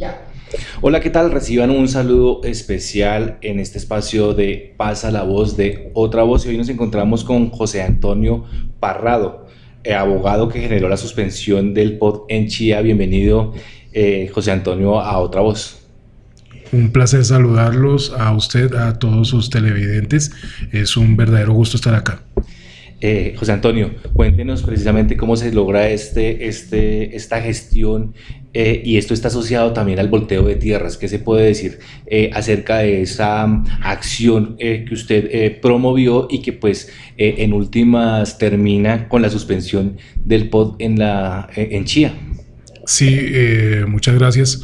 Ya. Hola, ¿qué tal? Reciban un saludo especial en este espacio de Pasa la Voz de Otra Voz. Y hoy nos encontramos con José Antonio Parrado, eh, abogado que generó la suspensión del POD en Chía. Bienvenido, eh, José Antonio, a Otra Voz. Un placer saludarlos a usted, a todos sus televidentes. Es un verdadero gusto estar acá. Eh, José Antonio, cuéntenos precisamente cómo se logra este, este, esta gestión eh, y esto está asociado también al volteo de tierras. ¿Qué se puede decir eh, acerca de esa mm, acción que usted promovió y que pues en últimas termina con la suspensión del POD en, la, en Chía? Sí, muchas gracias.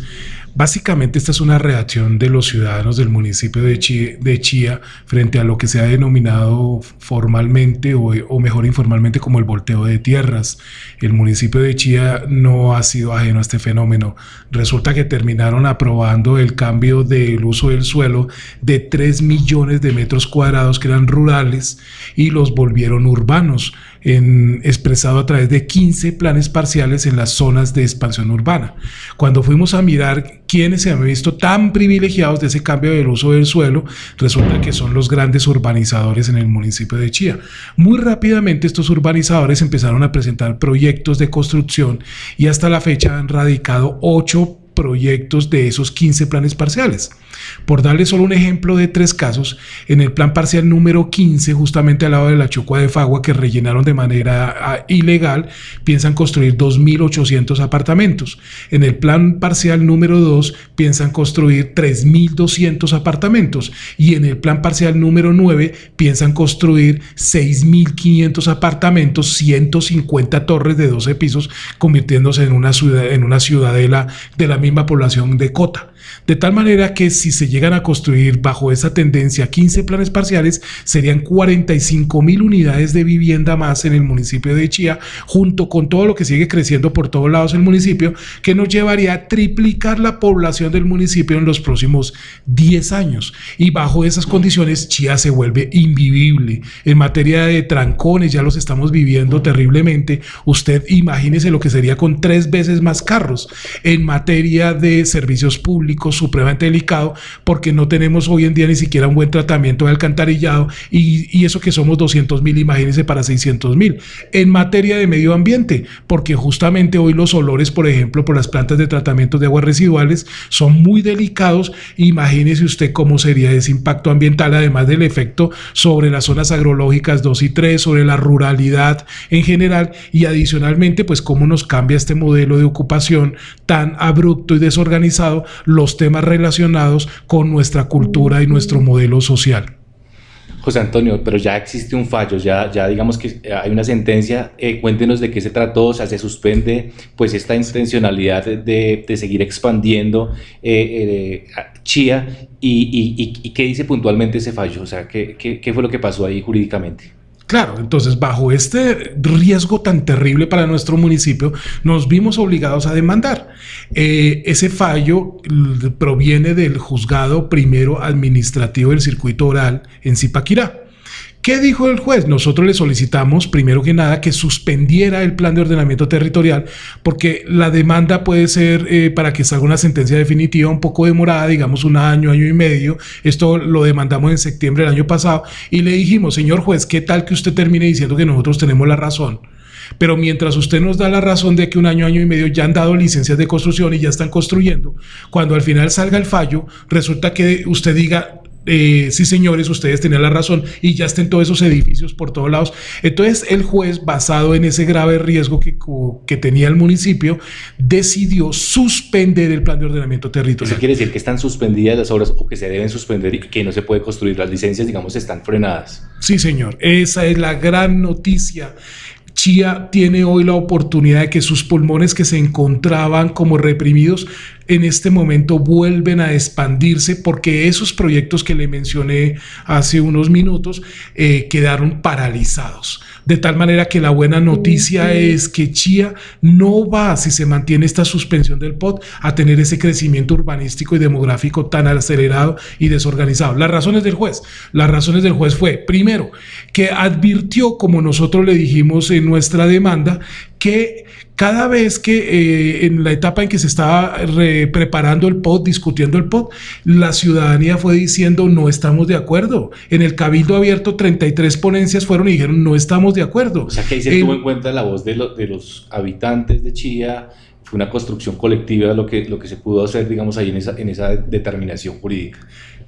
Básicamente esta es una reacción de los ciudadanos del municipio de Chía, frente a lo que se ha denominado formalmente o, mejor informalmente como el volteo de tierras. El municipio de Chía no ha sido ajeno a este fenómeno. Resulta que terminaron aprobando el cambio del uso del suelo de 3 millones de metros cuadrados que eran rurales y los volvieron urbanos, en, expresado a través de 15 planes parciales en las zonas de expansión urbana. Cuando fuimos a mirar quienes se han visto tan privilegiados de ese cambio del uso del suelo, resulta que son los grandes urbanizadores en el municipio de Chía. Muy rápidamente estos urbanizadores empezaron a presentar proyectos de construcción y hasta la fecha han radicado ocho proyectos de esos 15 planes parciales. Por darle solo un ejemplo de tres casos, en el plan parcial número 15, justamente al lado de la Chucua de Fagua, que rellenaron de manera ah, ilegal, piensan construir 2.800 apartamentos. En el plan parcial número 2, piensan construir 3.200 apartamentos. Y en el plan parcial número 9, piensan construir 6.500 apartamentos, 150 torres de 12 pisos, convirtiéndose en una, ciudad, en una ciudadela de la misma población de Cota. De tal manera que si se llegan a construir bajo esa tendencia 15 planes parciales, serían 45 mil unidades de vivienda más en el municipio de Chía, junto con todo lo que sigue creciendo por todos lados el municipio, que nos llevaría a triplicar la población del municipio en los próximos 10 años. Y bajo esas condiciones, Chía se vuelve invivible. En materia de trancones, ya los estamos viviendo terriblemente. Usted imagínese lo que sería con tres veces más carros. En materia de servicios públicos, supremamente delicado porque no tenemos hoy en día ni siquiera un buen tratamiento de alcantarillado y, eso que somos 200 mil, imagínense para 600 mil. En materia de medio ambiente, porque justamente hoy los olores, por ejemplo, por las plantas de tratamiento de aguas residuales son muy delicados. Imagínese usted cómo sería ese impacto ambiental, además del efecto sobre las zonas agrológicas 2 y 3, sobre la ruralidad en general y adicionalmente, pues cómo nos cambia este modelo de ocupación tan abrupto y desorganizado los temas relacionados con nuestra cultura y nuestro modelo social. José Antonio, pero ya existe un fallo, ya, ya digamos que hay una sentencia, eh, cuéntenos de qué se trató, o sea, se suspende pues esta intencionalidad de, de seguir expandiendo eh, eh Chía y, y, qué dice puntualmente ese fallo, o sea, qué, qué fue lo que pasó ahí jurídicamente. Claro, entonces bajo este riesgo tan terrible para nuestro municipio, nos vimos obligados a demandar. Eh, ese fallo proviene del juzgado primero administrativo del circuito oral en Zipaquirá. ¿Qué dijo el juez? Nosotros le solicitamos, primero que nada, que suspendiera el plan de ordenamiento territorial, porque la demanda puede ser eh, para que salga una sentencia definitiva un poco demorada, digamos un año, año y medio. Esto lo demandamos en septiembre del año pasado y le dijimos, señor juez, ¿qué tal que usted termine diciendo que nosotros tenemos la razón? Pero mientras usted nos da la razón de que un año, año y medio ya han dado licencias de construcción y ya están construyendo, cuando al final salga el fallo, resulta que usted diga, eh, sí señores, ustedes tenían la razón y ya estén todos esos edificios por todos lados. Entonces el juez, basado en ese grave riesgo que, que tenía el municipio, decidió suspender el plan de ordenamiento territorial. ¿Eso quiere decir que están suspendidas las obras o que se deben suspender y que no se puede construir? Las licencias, digamos, están frenadas. Sí señor, esa es la gran noticia. Chía tiene hoy la oportunidad de que sus pulmones que se encontraban como reprimidos en este momento vuelven a expandirse porque esos proyectos que le mencioné hace unos minutos eh, quedaron paralizados. De tal manera que la buena noticia es que Chía no va, si se mantiene esta suspensión del POT, a tener ese crecimiento urbanístico y demográfico tan acelerado y desorganizado. Las razones del juez. Las razones del juez fue, primero, que advirtió, como nosotros le dijimos en nuestra demanda, que cada vez que eh, en la etapa en que se estaba preparando el POT, discutiendo el POT, la ciudadanía fue diciendo no estamos de acuerdo. En el Cabildo Abierto 33 ponencias fueron y dijeron no estamos de acuerdo. O sea que ahí se tuvo en cuenta la voz de, de los habitantes de Chía, fue una construcción colectiva lo que, lo que se pudo hacer, digamos, ahí en esa, en esa determinación jurídica.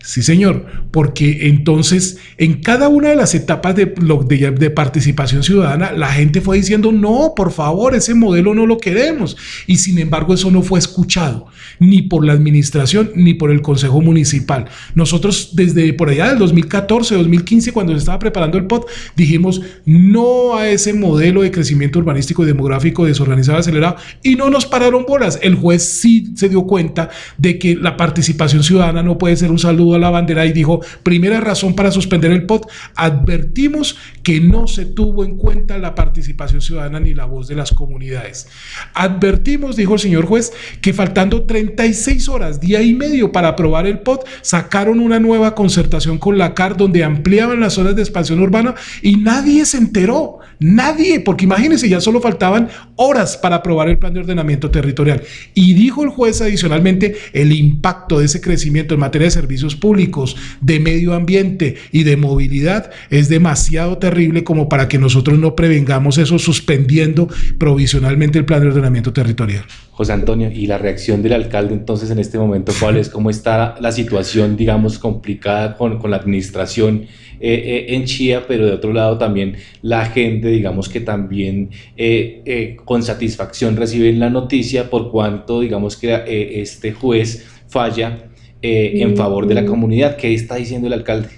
Sí, señor, porque entonces en cada una de las etapas de, de, participación ciudadana, la gente fue diciendo, no, por favor, ese modelo no lo queremos. Y sin embargo, eso no fue escuchado, ni por la administración, ni por el Consejo Municipal. Nosotros desde por allá del 2014, 2015, cuando se estaba preparando el POT, dijimos no a ese modelo de crecimiento urbanístico y demográfico desorganizado, acelerado, y no nos pararon bolas. El juez sí se dio cuenta de que la participación ciudadana no puede ser un saludo a la bandera y dijo, primera razón para suspender el POT, advertimos que no se tuvo en cuenta la participación ciudadana ni la voz de las comunidades. Advertimos, dijo el señor juez, que faltando 36 horas, día y medio para aprobar el POT, sacaron una nueva concertación con la CAR donde ampliaban las zonas de expansión urbana y nadie se enteró, nadie, porque imagínense, ya solo faltaban horas para aprobar el plan de ordenamiento territorial. Y dijo el juez adicionalmente el impacto de ese crecimiento en materia de servicios públicos, de medio ambiente y de movilidad es demasiado terrible como para que nosotros no prevengamos eso suspendiendo provisionalmente el plan de ordenamiento territorial. José Antonio, ¿y la reacción del alcalde entonces en este momento cuál es? ¿Cómo está la situación, digamos, complicada con, con la administración eh, eh, en Chía, pero de otro lado también la gente, digamos, que también eh, con satisfacción reciben la noticia por cuanto, digamos, que este juez falla en favor de la comunidad. ¿Qué está diciendo el alcalde?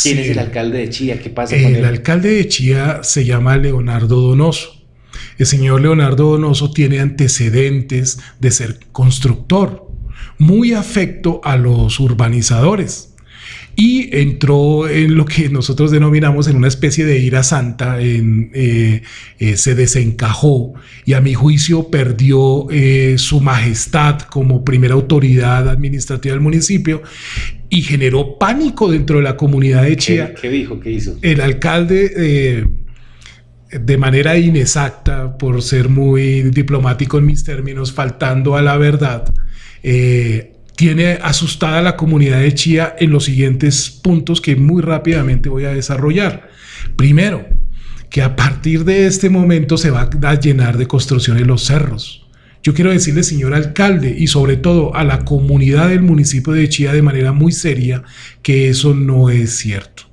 ¿Quién es el alcalde de Chía? ¿Qué pasa con él? El alcalde de Chía se llama Leonardo Donoso. El señor Leonardo Donoso tiene antecedentes de ser constructor, muy afecto a los urbanizadores y entró en lo que nosotros denominamos en una especie de ira santa, en, eh, eh, se desencajó y a mi juicio perdió eh, su majestad como primera autoridad administrativa del municipio y generó pánico dentro de la comunidad de Chía. ¿Qué, dijo? ¿Qué hizo? El alcalde de manera inexacta, por ser muy diplomático en mis términos, faltando a la verdad, tiene asustada a la comunidad de Chía en los siguientes puntos que muy rápidamente voy a desarrollar. Primero, que a partir de este momento se va a llenar de construcciones los cerros. Yo quiero decirle, señor alcalde, y sobre todo a la comunidad del municipio de Chía de manera muy seria, que eso no es cierto.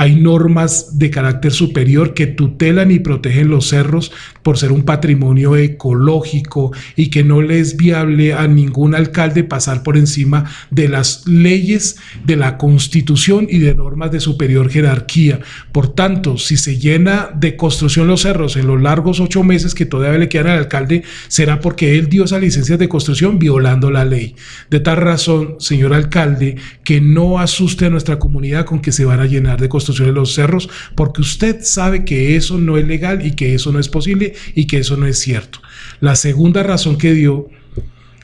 Hay normas de carácter superior que tutelan y protegen los cerros por ser un patrimonio ecológico y que no le es viable a ningún alcalde pasar por encima de las leyes de la constitución y de normas de superior jerarquía. Por tanto, si se llena de construcción los cerros en los largos ocho meses que todavía le quedan al alcalde, será porque él dio esas licencias de construcción violando la ley. De tal razón, señor alcalde, que no asuste a nuestra comunidad con que se van a llenar de construcción de los cerros, porque usted sabe que eso no es legal y que eso no es posible y que eso no es cierto. La segunda razón que dio,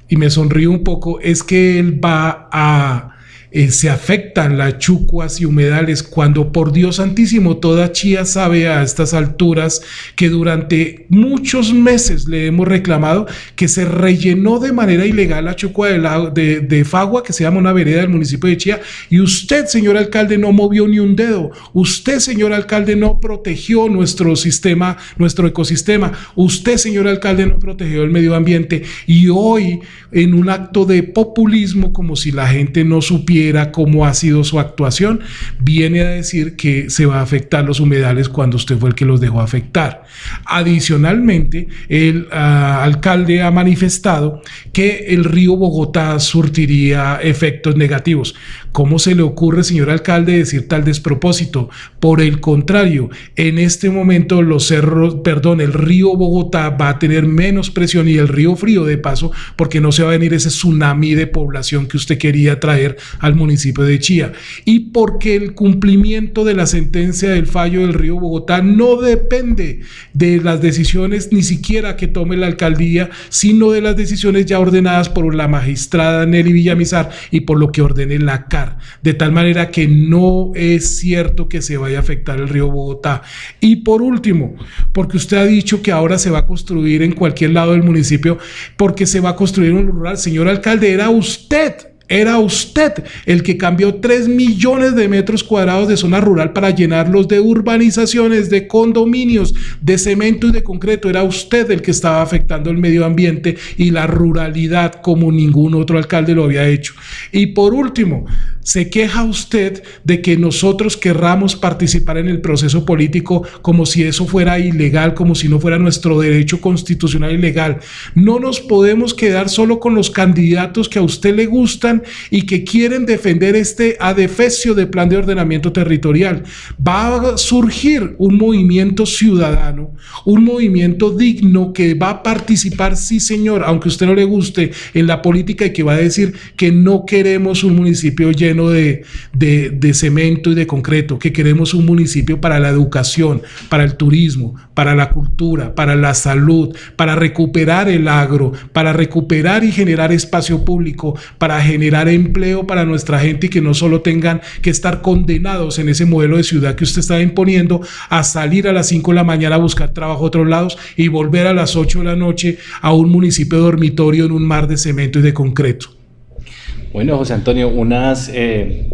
y me sonrío un poco, es que él va a eh, se afectan las chucuas y humedales cuando por Dios santísimo toda Chía sabe a estas alturas que durante muchos meses le hemos reclamado que se rellenó de manera ilegal la chucua de, de, Fagua que se llama una vereda del municipio de Chía y usted señor alcalde no movió ni un dedo. Usted señor alcalde no protegió nuestro sistema nuestro ecosistema. Usted señor alcalde no protegió el medio ambiente. Y hoy en un acto de populismo como si la gente no supiera cómo ha sido su actuación, viene a decir que se va a afectar los humedales cuando usted fue el que los dejó afectar. Adicionalmente, el ah, alcalde ha manifestado que el río Bogotá surtiría efectos negativos. ¿Cómo se le ocurre, señor alcalde, decir tal despropósito? Por el contrario, en este momento los cerros, perdón, el río Bogotá va a tener menos presión y el río Frío de paso, porque no se va a venir ese tsunami de población que usted quería traer al municipio de Chía y porque el cumplimiento de la sentencia del fallo del río Bogotá no depende de las decisiones ni siquiera que tome la alcaldía, sino de las decisiones ya ordenadas por la magistrada Nelly Villamizar y por lo que ordene la CAR, de tal manera que no es cierto que se vaya a afectar el río Bogotá. Y por último, porque usted ha dicho que ahora se va a construir en cualquier lado del municipio, porque se va a construir un rural. Señor alcalde, era usted era usted el que cambió 3 millones de metros cuadrados de zona rural para llenarlos de urbanizaciones, de condominios, de cemento y de concreto. Era usted el que estaba afectando el medio ambiente y la ruralidad como ningún otro alcalde lo había hecho. Y por último, se queja usted de que nosotros querramos participar en el proceso político como si eso fuera ilegal, como si no fuera nuestro derecho constitucional y legal. No nos podemos quedar solo con los candidatos que a usted le gustan y que quieren defender este adefesio de plan de ordenamiento territorial. Va a surgir un movimiento ciudadano, un movimiento digno que va a participar, sí señor, aunque a usted no le guste, en la política y que va a decir que no queremos un municipio lleno de, cemento y de concreto, que queremos un municipio para la educación, para el turismo, para la cultura, para la salud, para recuperar el agro, para recuperar y generar espacio público, para generar empleo para nuestra gente y que no solo tengan que estar condenados en ese modelo de ciudad que usted está imponiendo a salir a las 5 de la mañana a buscar trabajo a otros lados y volver a las 8 de la noche a un municipio dormitorio en un mar de cemento y de concreto. Bueno, José Antonio, unas, eh,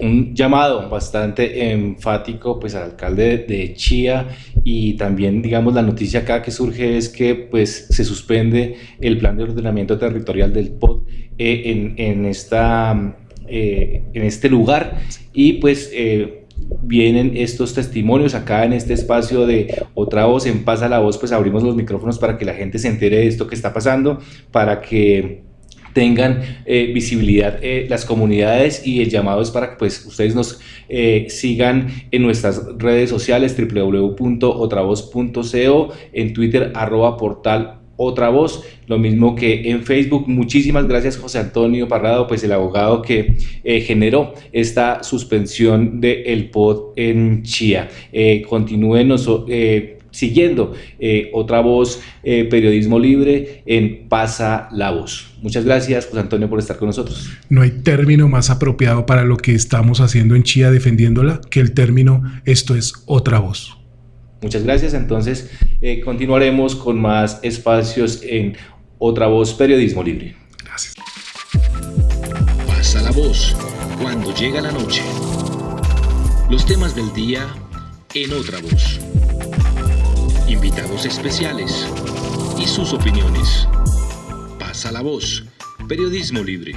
un llamado bastante enfático pues, al alcalde de Chía y también, digamos, la noticia acá que surge es que pues, se suspende el plan de ordenamiento territorial del POT eh, en, en, esta, eh, en este lugar. Y pues vienen estos testimonios acá en este espacio de Otra Voz, en Pasa la Voz, pues abrimos los micrófonos para que la gente se entere de esto que está pasando, para que tengan eh, visibilidad eh, las comunidades y el llamado es para que pues, ustedes nos eh, sigan en nuestras redes sociales www.otravoz.co, en Twitter arroba portal lo mismo que en Facebook. Muchísimas gracias José Antonio Parrado, pues el abogado que generó esta suspensión del el POD en Chía. continúenos siguiendo eh, otra voz, eh, periodismo libre en Pasa la Voz. Muchas gracias, José Antonio, por estar con nosotros. No hay término más apropiado para lo que estamos haciendo en Chía defendiéndola que el término esto es otra voz. Muchas gracias. Entonces, eh, continuaremos con más espacios en Otra Voz Periodismo Libre. Gracias. Pasa la voz cuando llega la noche. Los temas del día en Otra Voz invitados especiales y sus opiniones. Pasa la voz. Periodismo libre.